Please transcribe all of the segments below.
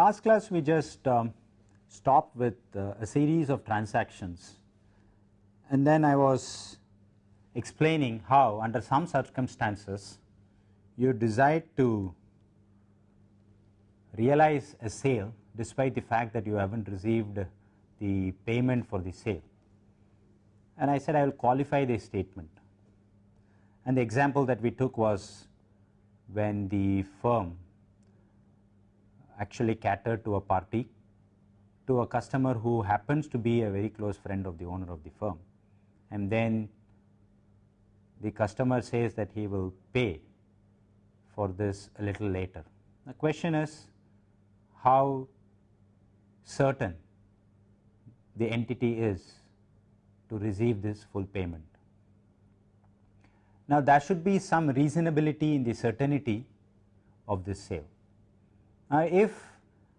Last class we just um, stopped with uh, a series of transactions and then I was explaining how under some circumstances you decide to realize a sale despite the fact that you have not received the payment for the sale. And I said I will qualify the statement and the example that we took was when the firm actually cater to a party to a customer who happens to be a very close friend of the owner of the firm and then the customer says that he will pay for this a little later. The question is how certain the entity is to receive this full payment. Now, there should be some reasonability in the certainty of this sale. Now, if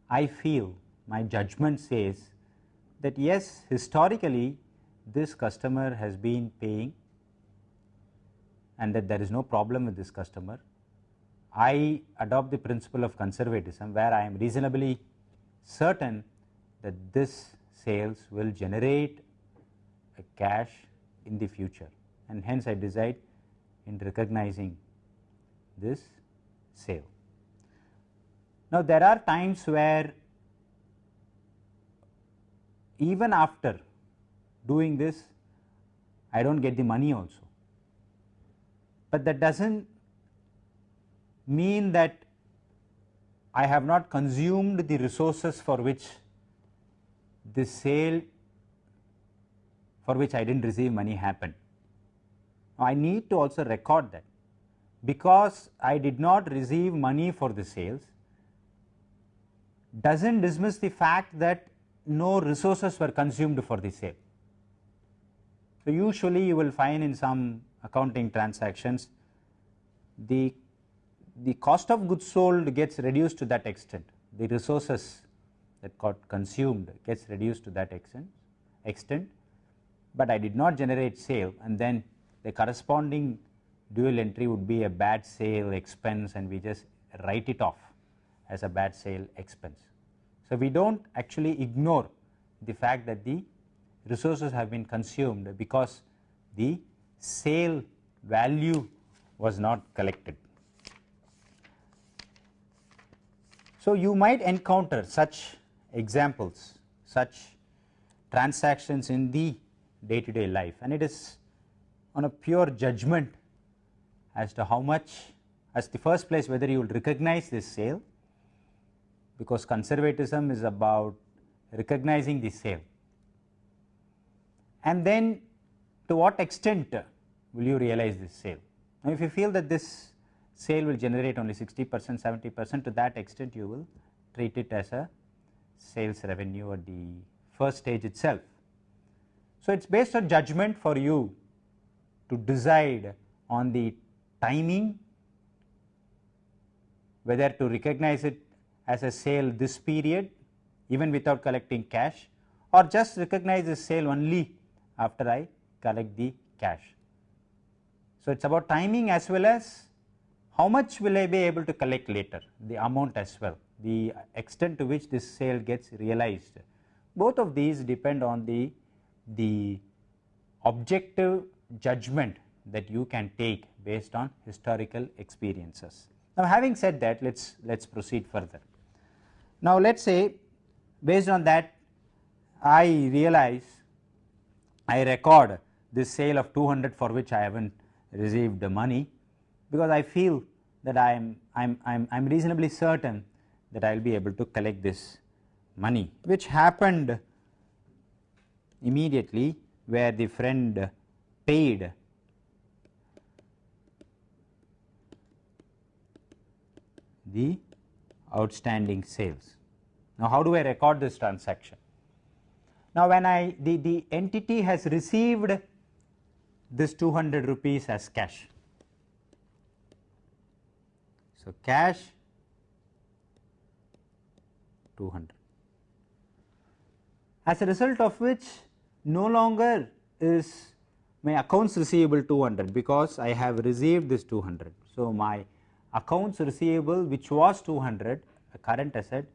I feel my judgment says that yes historically this customer has been paying and that there is no problem with this customer, I adopt the principle of conservatism where I am reasonably certain that this sales will generate a cash in the future and hence I decide in recognizing this sale. Now, there are times where even after doing this I do not get the money also, but that does not mean that I have not consumed the resources for which the sale for which I did not receive money happened. I need to also record that because I did not receive money for the sales does not dismiss the fact that no resources were consumed for the sale. So, usually you will find in some accounting transactions the, the cost of goods sold gets reduced to that extent, the resources that got consumed gets reduced to that extent, extent, but I did not generate sale and then the corresponding dual entry would be a bad sale expense and we just write it off as a bad sale expense. So, we do not actually ignore the fact that the resources have been consumed because the sale value was not collected. So, you might encounter such examples, such transactions in the day to day life and it is on a pure judgment as to how much as the first place whether you will recognize this sale because conservatism is about recognizing the sale and then to what extent will you realize this sale. Now, if you feel that this sale will generate only 60 percent 70 percent to that extent you will treat it as a sales revenue at the first stage itself. So, it is based on judgment for you to decide on the timing whether to recognize it as a sale this period even without collecting cash or just recognize the sale only after I collect the cash. So, it is about timing as well as how much will I be able to collect later the amount as well the extent to which this sale gets realized. Both of these depend on the, the objective judgment that you can take based on historical experiences. Now, having said that let us let us proceed further. Now, let us say based on that I realize I record this sale of 200 for which I have not received the money because I feel that I am I am I am, I am reasonably certain that I will be able to collect this money which happened immediately where the friend paid the outstanding sales. Now, how do I record this transaction? Now, when I the, the entity has received this 200 rupees as cash. So, cash 200 as a result of which no longer is my accounts receivable 200 because I have received this 200. So, my accounts receivable which was 200 a current asset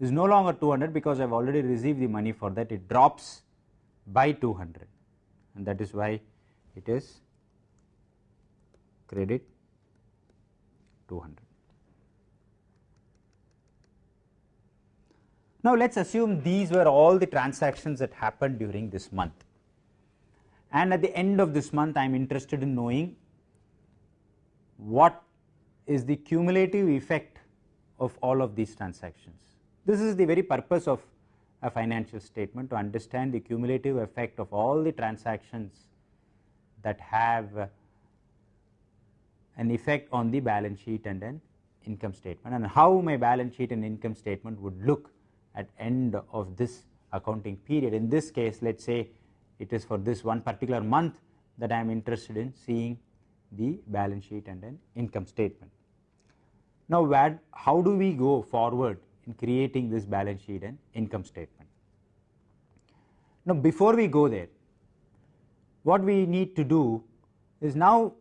is no longer 200 because I have already received the money for that. It drops by 200 and that is why it is credit 200. Now, let us assume these were all the transactions that happened during this month. And at the end of this month I am interested in knowing what is the cumulative effect of all of these transactions. This is the very purpose of a financial statement to understand the cumulative effect of all the transactions that have uh, an effect on the balance sheet and an income statement and how my balance sheet and income statement would look at end of this accounting period. In this case let us say it is for this one particular month that I am interested in seeing the balance sheet and an income statement. Now, where, how do we go forward in creating this balance sheet and income statement? Now, before we go there, what we need to do is now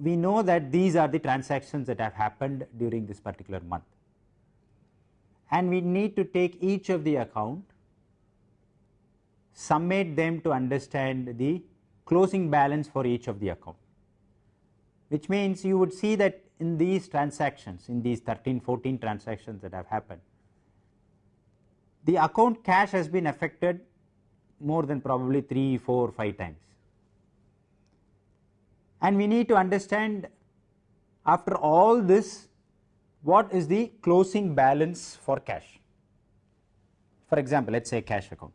we know that these are the transactions that have happened during this particular month and we need to take each of the account summate them to understand the closing balance for each of the account which means you would see that in these transactions in these 13 14 transactions that have happened the account cash has been affected more than probably 3 4 5 times. And we need to understand after all this what is the closing balance for cash? For example let us say cash account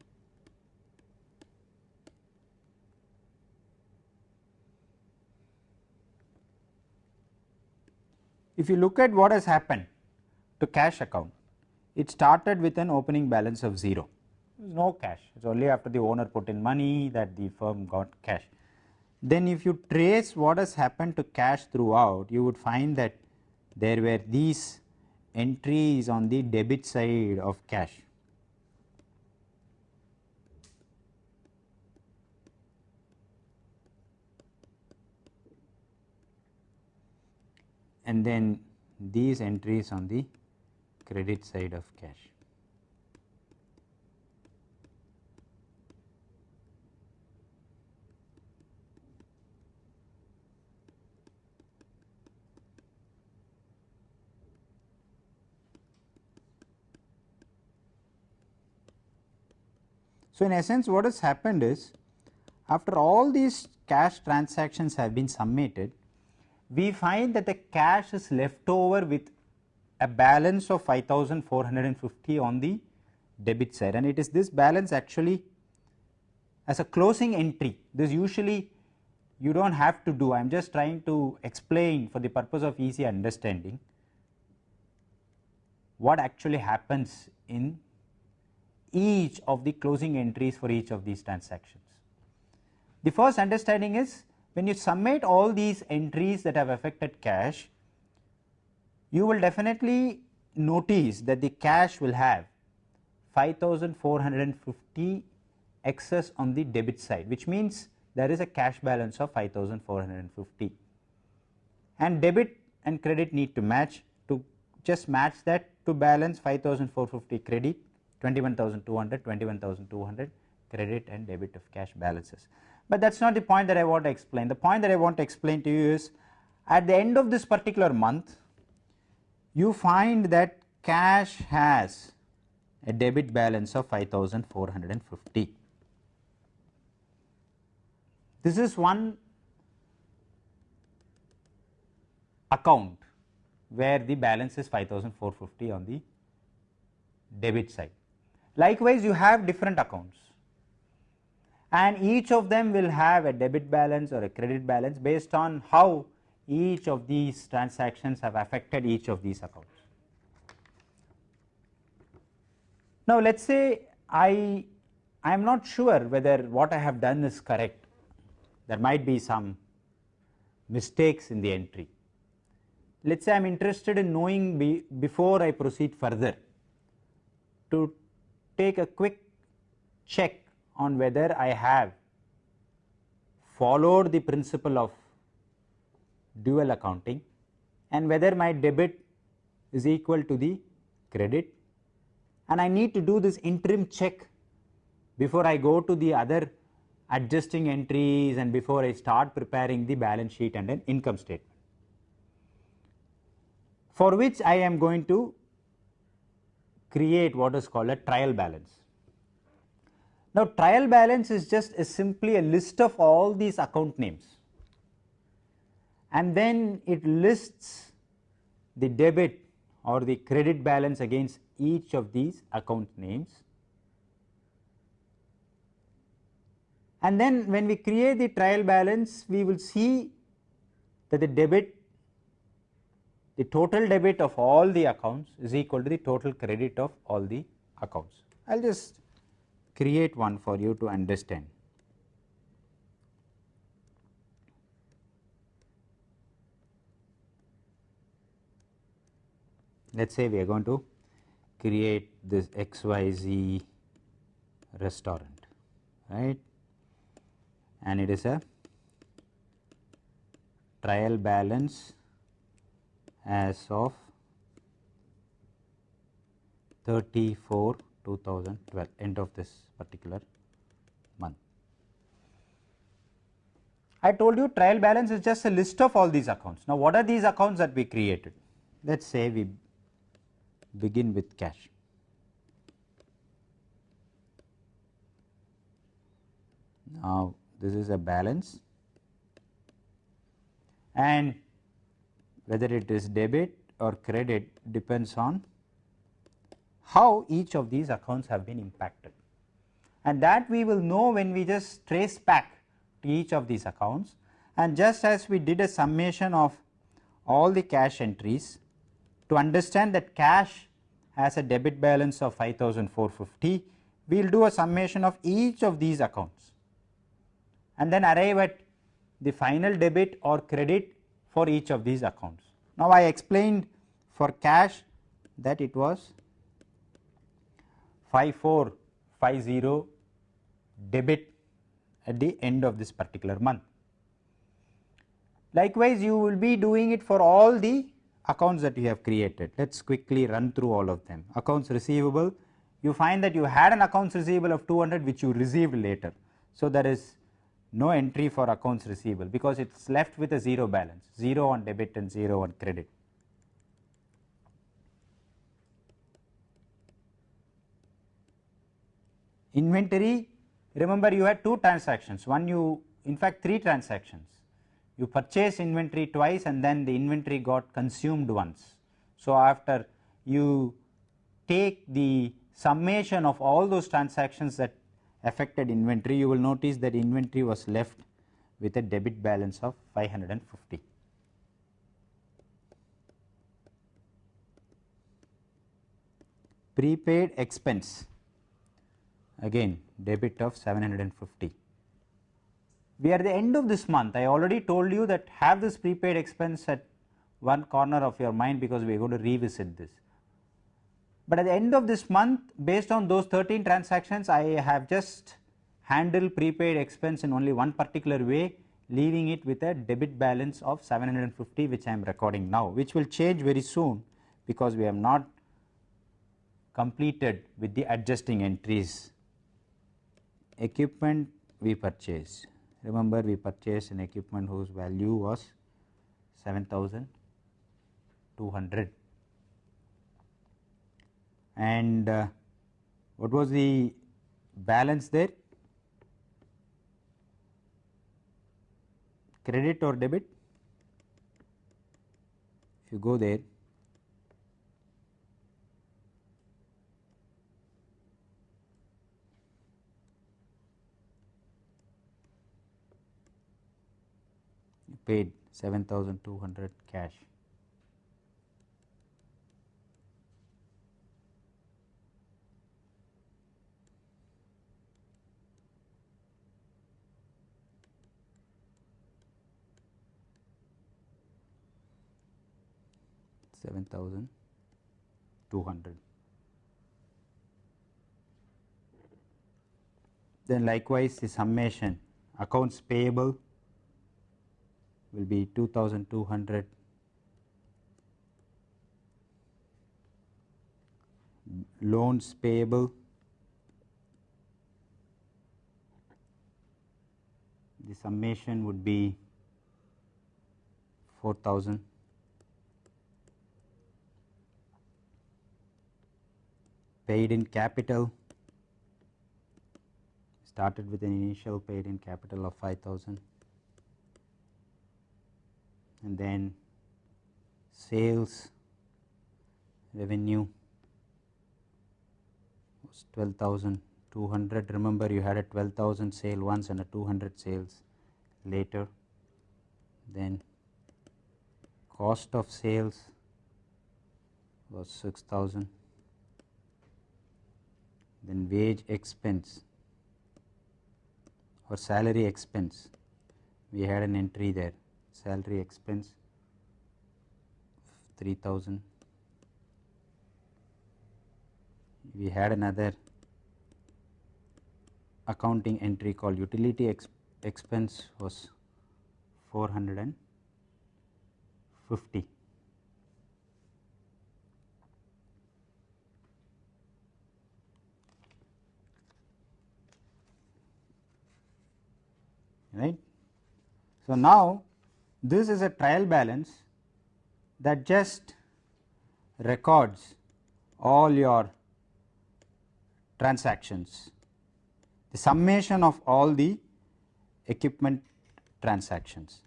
If you look at what has happened to cash account, it started with an opening balance of 0, there is no cash, it is only after the owner put in money that the firm got cash. Then if you trace what has happened to cash throughout, you would find that there were these entries on the debit side of cash. And then these entries on the credit side of cash. So, in essence what has happened is after all these cash transactions have been summated we find that the cash is left over with a balance of 5450 on the debit side and it is this balance actually as a closing entry this usually you do not have to do I am just trying to explain for the purpose of easy understanding what actually happens in each of the closing entries for each of these transactions. The first understanding is when you summate all these entries that have affected cash, you will definitely notice that the cash will have 5450 excess on the debit side which means there is a cash balance of 5450 and debit and credit need to match to just match that to balance 5450 credit 21200 21200 credit and debit of cash balances but that is not the point that I want to explain. The point that I want to explain to you is at the end of this particular month you find that cash has a debit balance of 5450. This is one account where the balance is 5450 on the debit side. Likewise, you have different accounts and each of them will have a debit balance or a credit balance based on how each of these transactions have affected each of these accounts. Now, let us say I I am not sure whether what I have done is correct, there might be some mistakes in the entry. Let us say I am interested in knowing be, before I proceed further to take a quick check on whether I have followed the principle of dual accounting and whether my debit is equal to the credit and I need to do this interim check before I go to the other adjusting entries and before I start preparing the balance sheet and an income statement for which I am going to create what is called a trial balance. Now, trial balance is just a simply a list of all these account names and then it lists the debit or the credit balance against each of these account names. And then when we create the trial balance, we will see that the debit, the total debit of all the accounts is equal to the total credit of all the accounts. I will just create one for you to understand. Let us say we are going to create this XYZ restaurant, right, and it is a trial balance as of 34 2012 end of this particular month. I told you trial balance is just a list of all these accounts. Now, what are these accounts that we created? Let us say we begin with cash. Now, this is a balance and whether it is debit or credit depends on how each of these accounts have been impacted. And that we will know when we just trace back to each of these accounts. And just as we did a summation of all the cash entries to understand that cash has a debit balance of 5450 we will do a summation of each of these accounts. And then arrive at the final debit or credit for each of these accounts. Now, I explained for cash that it was 5450 debit at the end of this particular month. Likewise, you will be doing it for all the accounts that you have created. Let us quickly run through all of them. Accounts receivable, you find that you had an accounts receivable of 200 which you received later. So, there is no entry for accounts receivable because it is left with a 0 balance, 0 on debit and 0 on credit. Inventory, remember you had two transactions, one you in fact 3 transactions you purchase inventory twice and then the inventory got consumed once. So, after you take the summation of all those transactions that affected inventory, you will notice that inventory was left with a debit balance of 550. Prepaid expense again debit of 750 we are at the end of this month I already told you that have this prepaid expense at one corner of your mind because we are going to revisit this. But at the end of this month based on those 13 transactions I have just handled prepaid expense in only one particular way leaving it with a debit balance of 750 which I am recording now which will change very soon because we have not completed with the adjusting entries. Equipment we purchase. Remember we purchased an equipment whose value was 7200 and uh, what was the balance there? Credit or debit? If you go there paid 7200 cash. Seven thousand two hundred. Then likewise the summation accounts payable will be 2200 loans payable. The summation would be 4000 paid in capital. Started with an initial paid in capital of 5000 and then sales revenue was 12200 remember you had a 12000 sale once and a 200 sales later. Then cost of sales was 6000 then wage expense or salary expense. We had an entry there salary expense 3000 we had another accounting entry called utility ex expense was 450 right. So, now this is a trial balance that just records all your transactions, the summation of all the equipment transactions.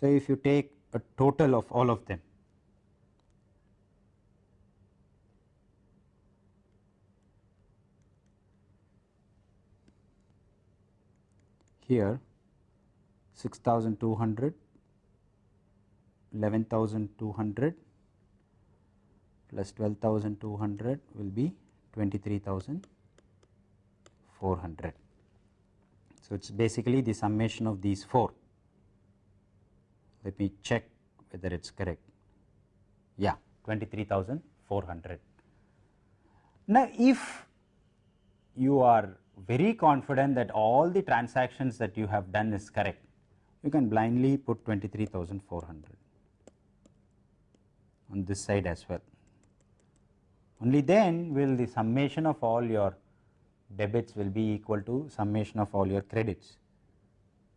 So, if you take a total of all of them here 6200 11200 plus 12200 will be 23400 so it is basically the summation of these four. Let me check whether it is correct. Yeah 23400 now if you are very confident that all the transactions that you have done is correct, you can blindly put 23,400 on this side as well. Only then will the summation of all your debits will be equal to summation of all your credits.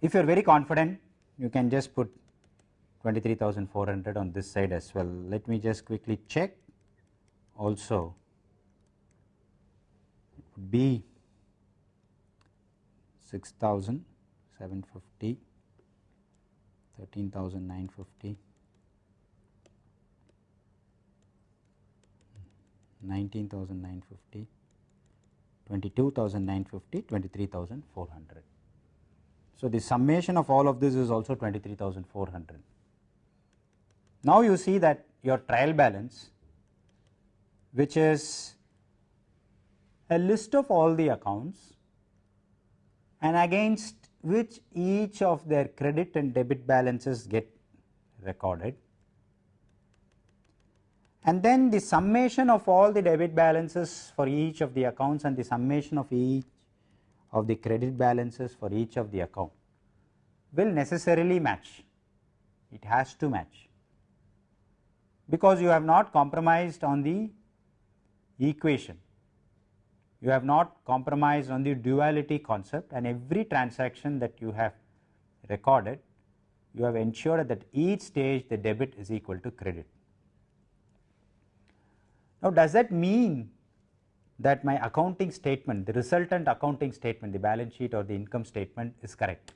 If you are very confident, you can just put 23,400 on this side as well. Let me just quickly check also it would be 6750 13950 19950 22950 23400 so the summation of all of this is also 23400 now you see that your trial balance which is a list of all the accounts and against which each of their credit and debit balances get recorded. And then the summation of all the debit balances for each of the accounts and the summation of each of the credit balances for each of the account will necessarily match, it has to match. Because you have not compromised on the equation you have not compromised on the duality concept and every transaction that you have recorded you have ensured that each stage the debit is equal to credit. Now, does that mean that my accounting statement the resultant accounting statement the balance sheet or the income statement is correct?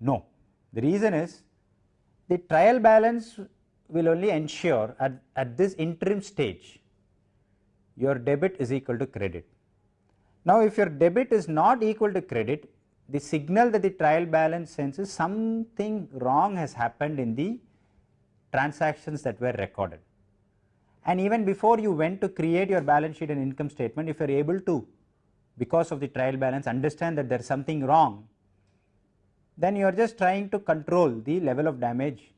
No, the reason is the trial balance will only ensure at, at this interim stage your debit is equal to credit. Now, if your debit is not equal to credit, the signal that the trial balance sends is something wrong has happened in the transactions that were recorded. And even before you went to create your balance sheet and income statement, if you are able to because of the trial balance understand that there is something wrong, then you are just trying to control the level of damage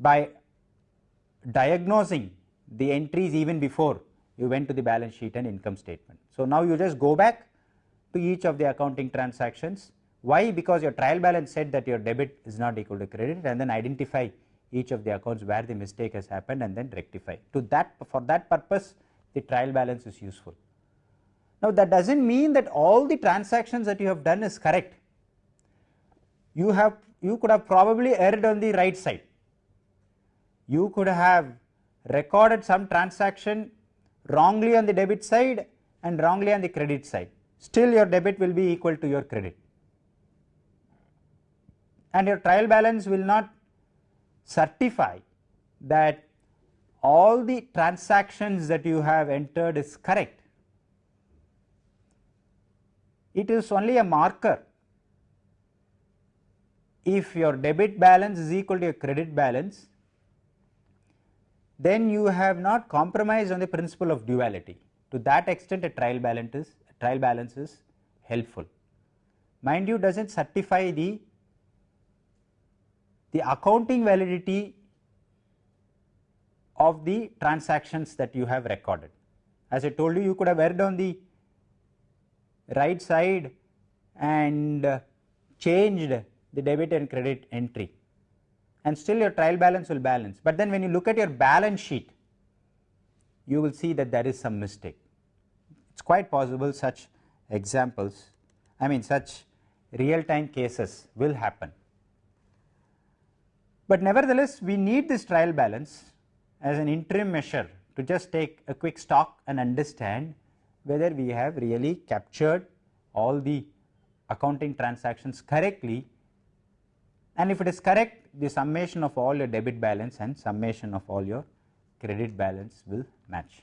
by diagnosing the entries even before you went to the balance sheet and income statement. So, now you just go back to each of the accounting transactions. Why? Because your trial balance said that your debit is not equal to credit and then identify each of the accounts where the mistake has happened and then rectify. To that for that purpose the trial balance is useful. Now that does not mean that all the transactions that you have done is correct. You have you could have probably erred on the right side. You could have recorded some transaction wrongly on the debit side and wrongly on the credit side. Still your debit will be equal to your credit and your trial balance will not certify that all the transactions that you have entered is correct. It is only a marker. If your debit balance is equal to your credit balance, then you have not compromised on the principle of duality. To that extent a trial balance is, trial balance is helpful. Mind you does not certify the the accounting validity of the transactions that you have recorded. As I told you, you could have erred on the right side and uh, changed the debit and credit entry and still your trial balance will balance. But then when you look at your balance sheet, you will see that there is some mistake. It is quite possible such examples, I mean such real time cases will happen. But nevertheless, we need this trial balance as an interim measure to just take a quick stock and understand whether we have really captured all the accounting transactions correctly and if it is correct the summation of all your debit balance and summation of all your credit balance will match.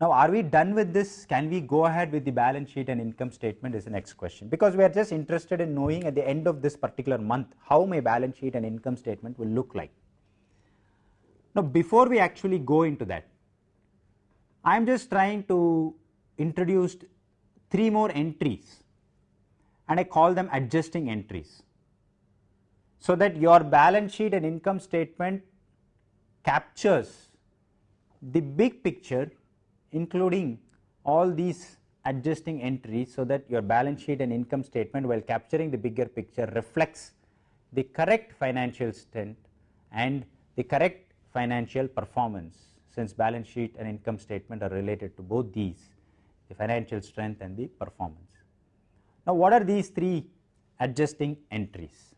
Now, are we done with this? Can we go ahead with the balance sheet and income statement is the next question because we are just interested in knowing at the end of this particular month how my balance sheet and income statement will look like. Now, before we actually go into that, I am just trying to introduce three more entries and I call them adjusting entries. So that your balance sheet and income statement captures the big picture including all these adjusting entries so that your balance sheet and income statement while capturing the bigger picture reflects the correct financial strength and the correct financial performance since balance sheet and income statement are related to both these the financial strength and the performance. Now, what are these three adjusting entries?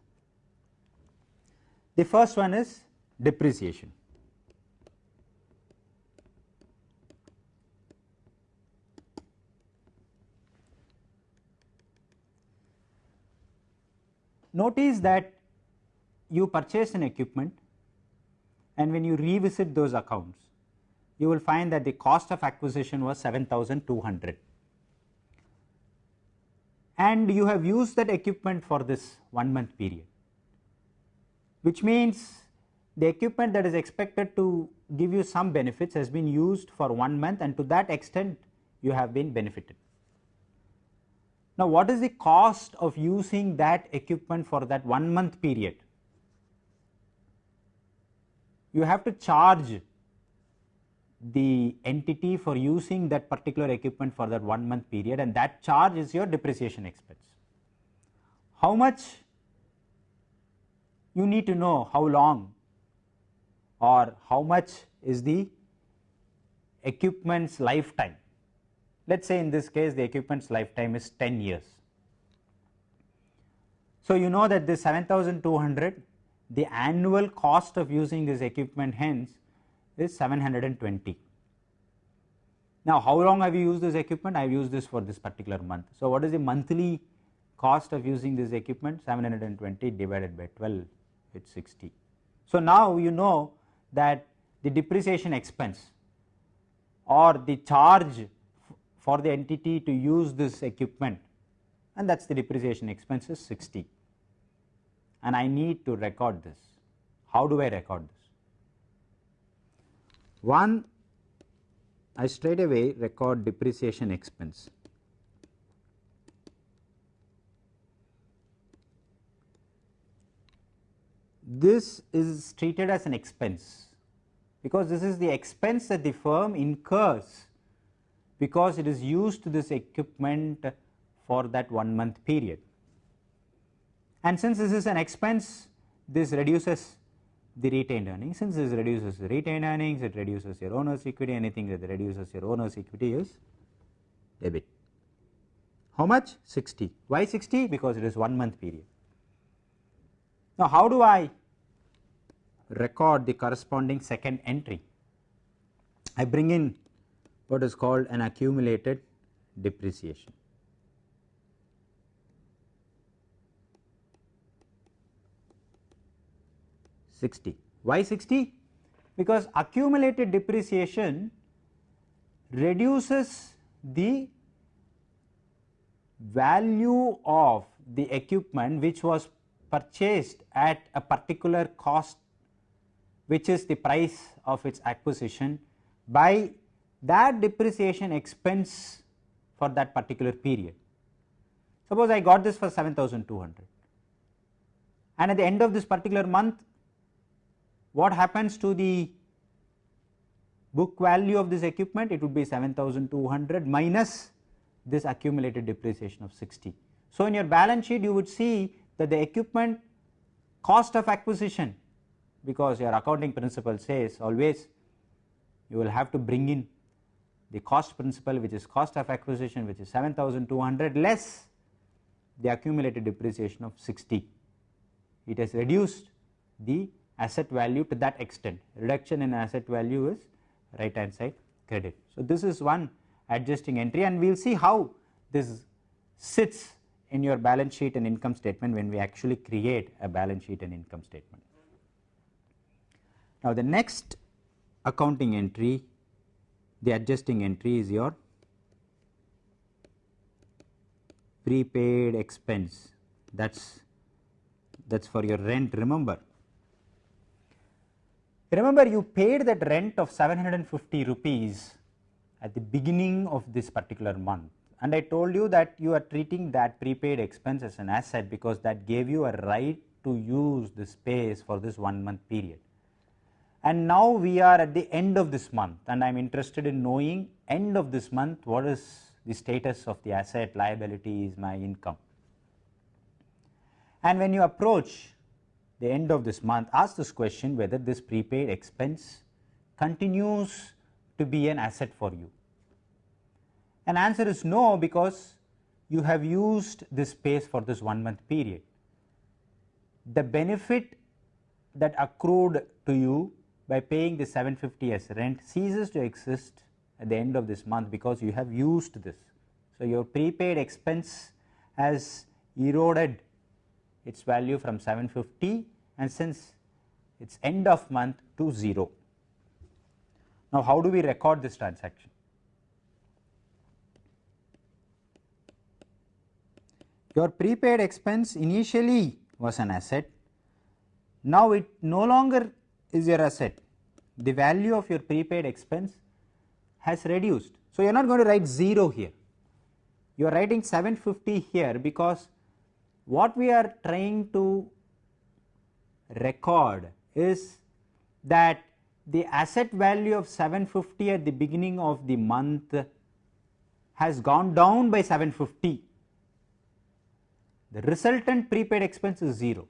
The first one is depreciation. Notice that you purchase an equipment and when you revisit those accounts, you will find that the cost of acquisition was 7200 and you have used that equipment for this one month period, which means the equipment that is expected to give you some benefits has been used for one month and to that extent you have been benefited. Now, what is the cost of using that equipment for that one month period? You have to charge the entity for using that particular equipment for that one month period and that charge is your depreciation expense. How much you need to know how long or how much is the equipment's lifetime let us say in this case the equipment's lifetime is 10 years. So, you know that this 7200 the annual cost of using this equipment hence is 720. Now, how long have you used this equipment? I have used this for this particular month. So, what is the monthly cost of using this equipment? 720 divided by 12 it is 60. So, now you know that the depreciation expense or the charge for the entity to use this equipment and that is the depreciation expense is 60 and I need to record this. How do I record this? One I straight away record depreciation expense. This is treated as an expense because this is the expense that the firm incurs because it is used to this equipment for that one month period. And since this is an expense, this reduces the retained earnings. Since this reduces the retained earnings, it reduces your owner's equity, anything that reduces your owner's equity is debit. How much? 60. Why 60? Because it is one month period. Now, how do I record the corresponding second entry? I bring in what is called an accumulated depreciation. Sixty. Why sixty? Because accumulated depreciation reduces the value of the equipment which was purchased at a particular cost which is the price of its acquisition by that depreciation expense for that particular period. Suppose I got this for 7200 and at the end of this particular month what happens to the book value of this equipment it would be 7200 minus this accumulated depreciation of 60. So, in your balance sheet you would see that the equipment cost of acquisition because your accounting principle says always you will have to bring in the cost principle which is cost of acquisition which is 7200 less the accumulated depreciation of 60. It has reduced the asset value to that extent reduction in asset value is right hand side credit. So, this is one adjusting entry and we will see how this sits in your balance sheet and income statement when we actually create a balance sheet and income statement. Now, the next accounting entry the adjusting entry is your prepaid expense that is that is for your rent remember. Remember you paid that rent of 750 rupees at the beginning of this particular month and I told you that you are treating that prepaid expense as an asset because that gave you a right to use the space for this one month period. And now we are at the end of this month and I am interested in knowing end of this month what is the status of the asset, liability is my income. And when you approach the end of this month ask this question whether this prepaid expense continues to be an asset for you? And answer is no because you have used this space for this one month period. The benefit that accrued to you by paying the 750 as rent ceases to exist at the end of this month because you have used this. So, your prepaid expense has eroded its value from 750 and since its end of month to 0. Now, how do we record this transaction? Your prepaid expense initially was an asset, now it no longer is your asset. The value of your prepaid expense has reduced. So, you are not going to write 0 here, you are writing 750 here because what we are trying to record is that the asset value of 750 at the beginning of the month has gone down by 750. The resultant prepaid expense is 0,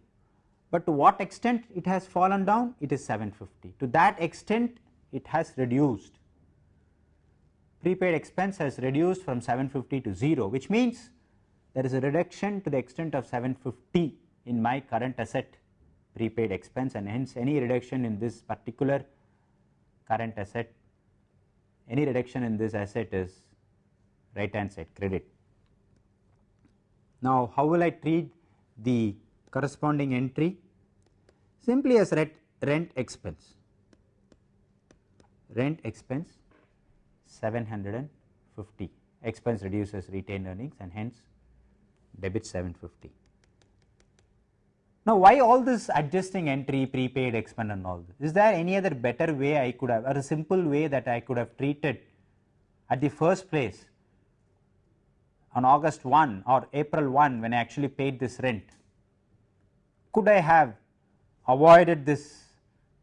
but to what extent it has fallen down? It is 750. To that extent it has reduced. Prepaid expense has reduced from 750 to 0, which means there is a reduction to the extent of 750 in my current asset prepaid expense and hence any reduction in this particular current asset, any reduction in this asset is right hand side credit. Now, how will I treat the corresponding entry? Simply as rent, rent expense, rent expense 750 expense reduces retained earnings and hence debit 750. Now, why all this adjusting entry, prepaid, expense and all this? Is there any other better way I could have or a simple way that I could have treated at the first place on August 1 or April 1 when I actually paid this rent? Could I have avoided this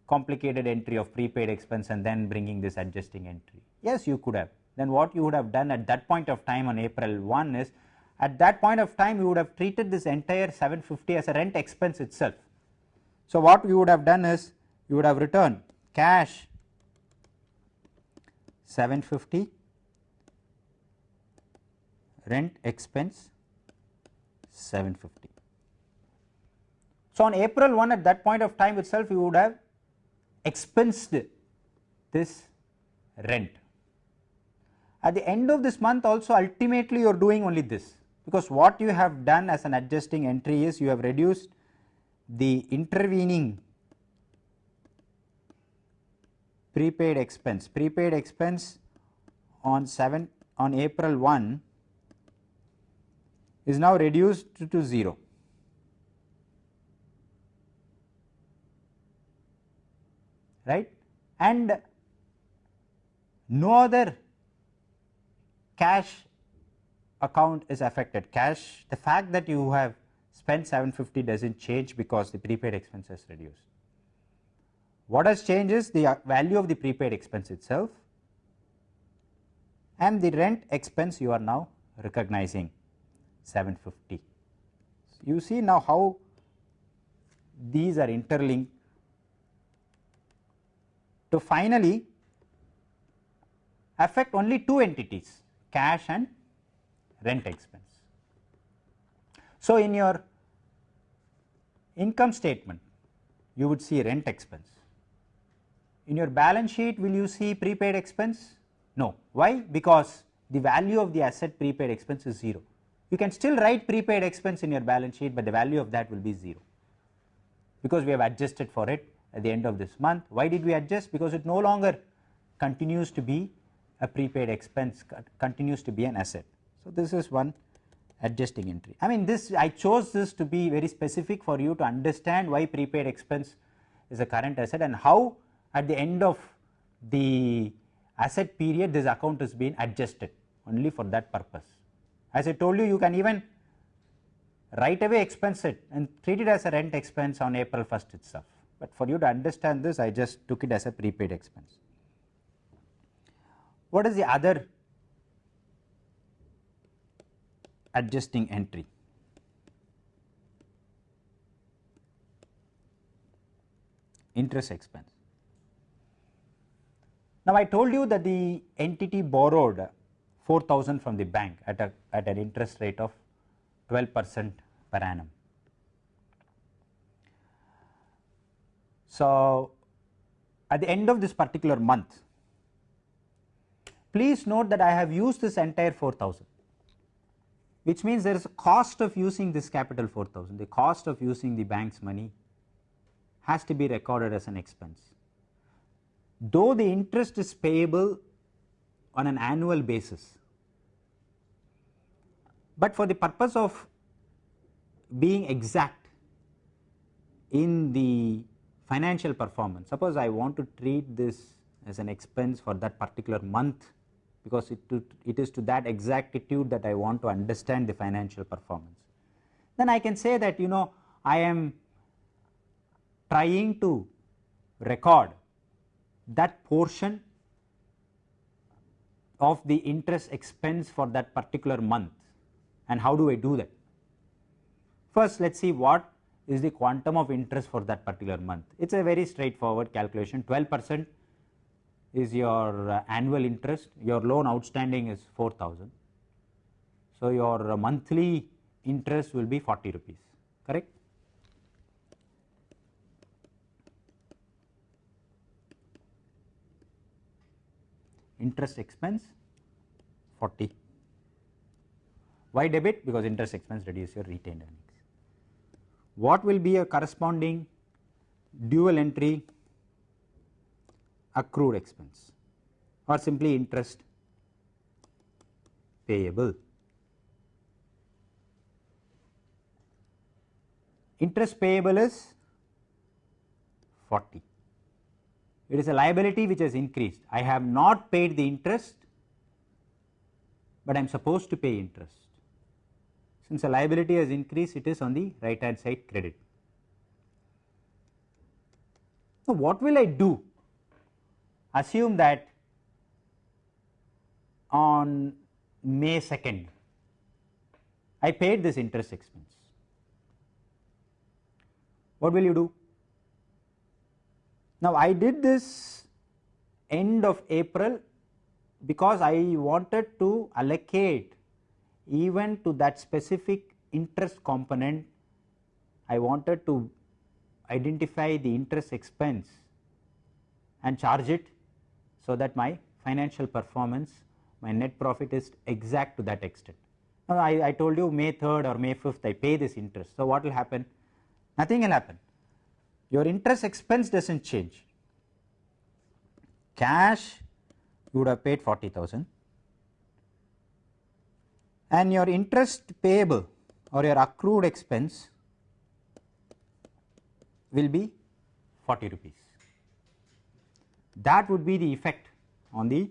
complicated entry of prepaid expense and then bringing this adjusting entry? Yes, you could have, then what you would have done at that point of time on April 1 is at that point of time you would have treated this entire 750 as a rent expense itself. So, what you would have done is you would have returned cash 750 rent expense 750. So, on April 1 at that point of time itself you would have expensed this rent. At the end of this month also ultimately you are doing only this because what you have done as an adjusting entry is you have reduced the intervening prepaid expense. Prepaid expense on 7 on April 1 is now reduced to, to 0. Right and no other cash account is affected cash the fact that you have spent 750 does not change because the prepaid expense is reduced. What has changed is the uh, value of the prepaid expense itself and the rent expense you are now recognizing 750. You see now how these are interlinked to finally affect only two entities cash and rent expense. So, in your income statement you would see rent expense. In your balance sheet will you see prepaid expense? No. Why? Because the value of the asset prepaid expense is 0. You can still write prepaid expense in your balance sheet, but the value of that will be 0 because we have adjusted for it at the end of this month. Why did we adjust? Because it no longer continues to be a prepaid expense continues to be an asset. So, this is one adjusting entry. I mean this I chose this to be very specific for you to understand why prepaid expense is a current asset and how at the end of the asset period this account is being adjusted only for that purpose. As I told you, you can even right away expense it and treat it as a rent expense on April 1st itself, but for you to understand this I just took it as a prepaid expense. What is the other adjusting entry? Interest expense. Now, I told you that the entity borrowed 4000 from the bank at, a, at an interest rate of 12 percent per annum. So, at the end of this particular month Please note that I have used this entire 4000 which means there is a cost of using this capital 4000 the cost of using the bank's money has to be recorded as an expense. Though the interest is payable on an annual basis, but for the purpose of being exact in the financial performance suppose I want to treat this as an expense for that particular month because it, to, it is to that exactitude that I want to understand the financial performance. Then I can say that you know I am trying to record that portion of the interest expense for that particular month and how do I do that? First let us see what is the quantum of interest for that particular month. It is a very straightforward calculation 12 percent is your uh, annual interest, your loan outstanding is 4000. So, your uh, monthly interest will be 40 rupees, correct? Interest expense 40. Why debit? Because interest expense reduce your retained earnings. What will be a corresponding dual entry accrued expense or simply interest payable. Interest payable is 40. It is a liability which has increased. I have not paid the interest, but I am supposed to pay interest. Since the liability has increased, it is on the right hand side credit. Now, what will I do assume that on May 2nd, I paid this interest expense. What will you do? Now, I did this end of April because I wanted to allocate even to that specific interest component, I wanted to identify the interest expense and charge it so that my financial performance, my net profit is exact to that extent. Now, I, I told you May 3rd or May 5th I pay this interest. So, what will happen? Nothing will happen. Your interest expense does not change. Cash you would have paid 40,000 and your interest payable or your accrued expense will be 40 rupees. That would be the effect on the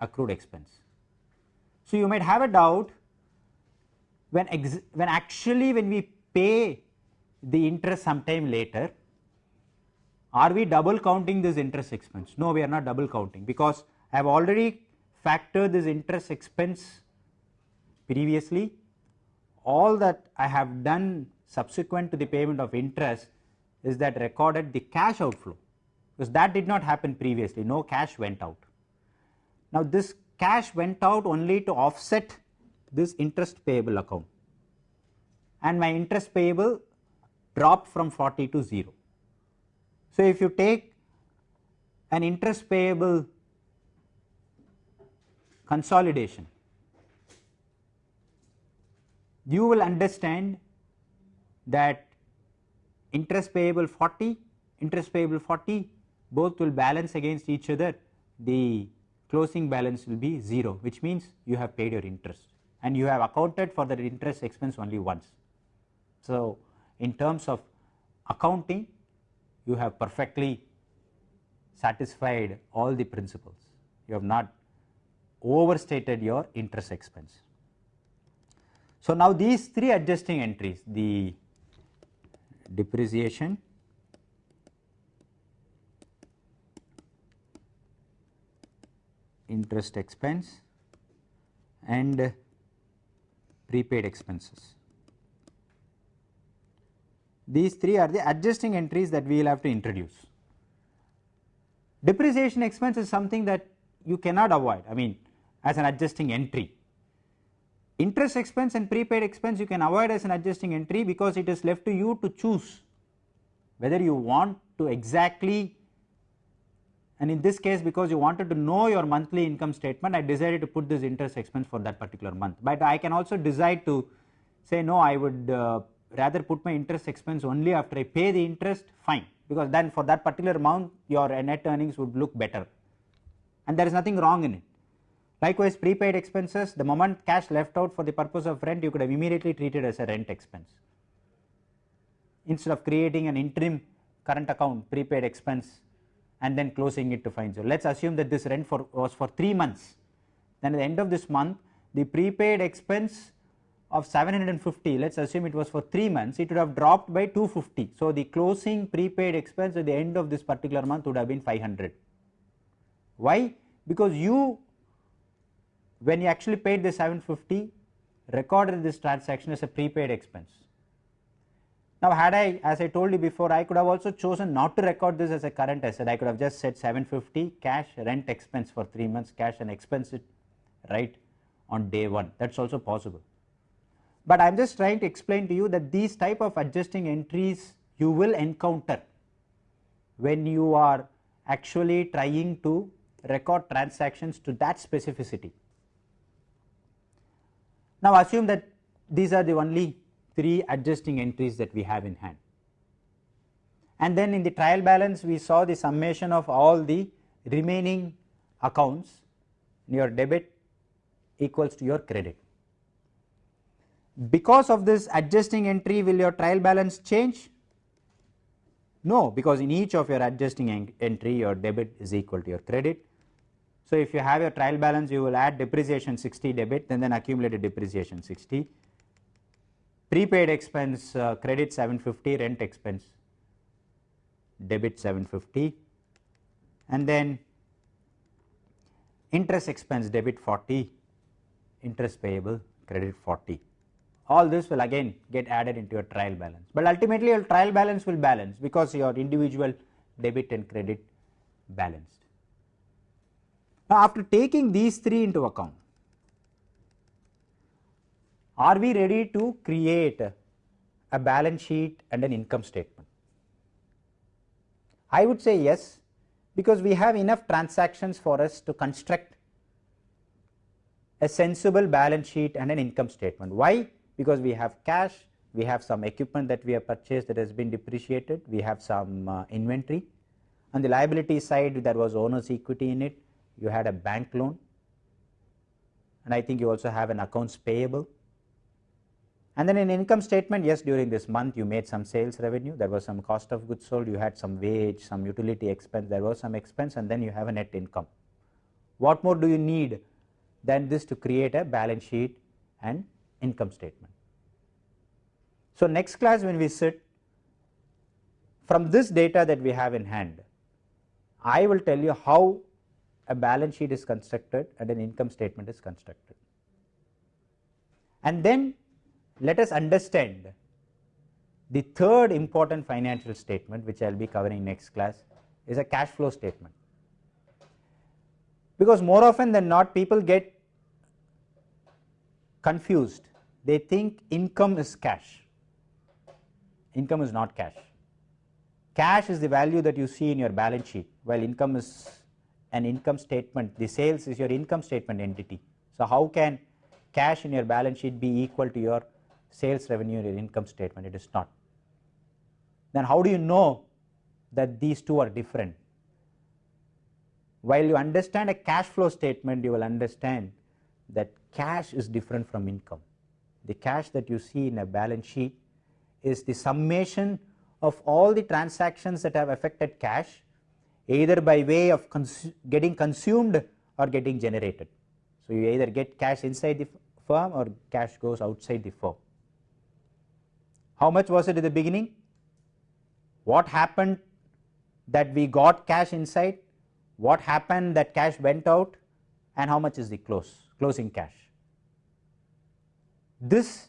accrued expense. So, you might have a doubt when, when actually when we pay the interest sometime later, are we double counting this interest expense? No, we are not double counting because I have already factored this interest expense previously. All that I have done subsequent to the payment of interest is that recorded the cash outflow because that did not happen previously, no cash went out. Now, this cash went out only to offset this interest payable account and my interest payable dropped from 40 to 0. So, if you take an interest payable consolidation, you will understand that interest payable 40, interest payable 40 both will balance against each other the closing balance will be 0 which means you have paid your interest and you have accounted for the interest expense only once. So, in terms of accounting you have perfectly satisfied all the principles you have not overstated your interest expense. So, now these three adjusting entries the depreciation, interest expense and prepaid expenses. These three are the adjusting entries that we will have to introduce. Depreciation expense is something that you cannot avoid I mean as an adjusting entry. Interest expense and prepaid expense you can avoid as an adjusting entry because it is left to you to choose whether you want to exactly and in this case because you wanted to know your monthly income statement I decided to put this interest expense for that particular month, but I can also decide to say no I would uh, rather put my interest expense only after I pay the interest fine. Because then for that particular amount your net earnings would look better. And there is nothing wrong in it. Likewise prepaid expenses the moment cash left out for the purpose of rent you could have immediately treated as a rent expense instead of creating an interim current account prepaid expense and then closing it to find. So, let us assume that this rent for was for 3 months then at the end of this month the prepaid expense of 750 let us assume it was for 3 months it would have dropped by 250. So, the closing prepaid expense at the end of this particular month would have been 500. Why? Because you when you actually paid the 750 recorded this transaction as a prepaid expense. Now, had I as I told you before I could have also chosen not to record this as a current asset I could have just said 750 cash rent expense for 3 months cash and expense it right on day 1 that is also possible but I am just trying to explain to you that these type of adjusting entries you will encounter when you are actually trying to record transactions to that specificity. Now assume that these are the only 3 adjusting entries that we have in hand and then in the trial balance we saw the summation of all the remaining accounts your debit equals to your credit because of this adjusting entry will your trial balance change? No, because in each of your adjusting entry your debit is equal to your credit. So, if you have your trial balance you will add depreciation 60 debit and then accumulated depreciation 60, prepaid expense uh, credit 750 rent expense debit 750 and then interest expense debit 40, interest payable credit 40. All this will again get added into your trial balance, but ultimately your trial balance will balance because your individual debit and credit balanced. Now, after taking these three into account, are we ready to create a balance sheet and an income statement? I would say yes, because we have enough transactions for us to construct a sensible balance sheet and an income statement. Why? Because we have cash, we have some equipment that we have purchased that has been depreciated, we have some uh, inventory. On the liability side, there was owner's equity in it, you had a bank loan, and I think you also have an accounts payable. And then in income statement, yes, during this month you made some sales revenue, there was some cost of goods sold, you had some wage, some utility expense, there was some expense and then you have a net income. What more do you need than this to create a balance sheet and income statement? So, next class when we sit, from this data that we have in hand, I will tell you how a balance sheet is constructed and an income statement is constructed. And then let us understand the third important financial statement which I will be covering next class is a cash flow statement. Because more often than not people get confused, they think income is cash, income is not cash. Cash is the value that you see in your balance sheet while income is an income statement, the sales is your income statement entity. So, how can cash in your balance sheet be equal to your sales revenue in your income statement, it is not. Then how do you know that these two are different? While you understand a cash flow statement, you will understand that cash is different from income. The cash that you see in a balance sheet is the summation of all the transactions that have affected cash either by way of cons getting consumed or getting generated. So, you either get cash inside the firm or cash goes outside the firm. How much was it at the beginning? What happened that we got cash inside? What happened that cash went out? And how much is the close, closing cash? This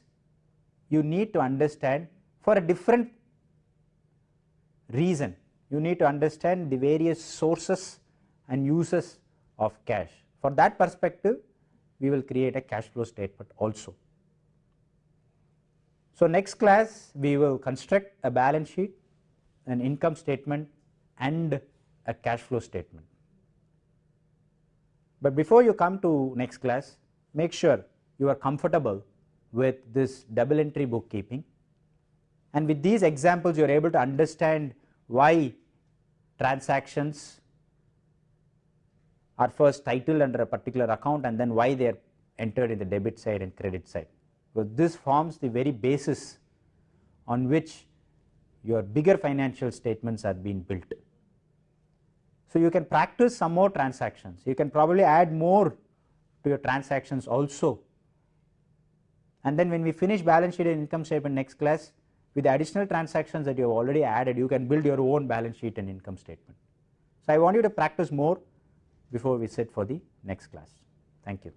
you need to understand for a different reason. You need to understand the various sources and uses of cash. For that perspective, we will create a cash flow statement also. So, next class we will construct a balance sheet, an income statement and a cash flow statement. But before you come to next class, make sure you are comfortable with this double entry bookkeeping and with these examples you are able to understand why transactions are first titled under a particular account and then why they are entered in the debit side and credit side. So, this forms the very basis on which your bigger financial statements are being built. So, you can practice some more transactions, you can probably add more to your transactions also and then when we finish balance sheet and income statement next class with the additional transactions that you have already added you can build your own balance sheet and income statement. So, I want you to practice more before we sit for the next class. Thank you.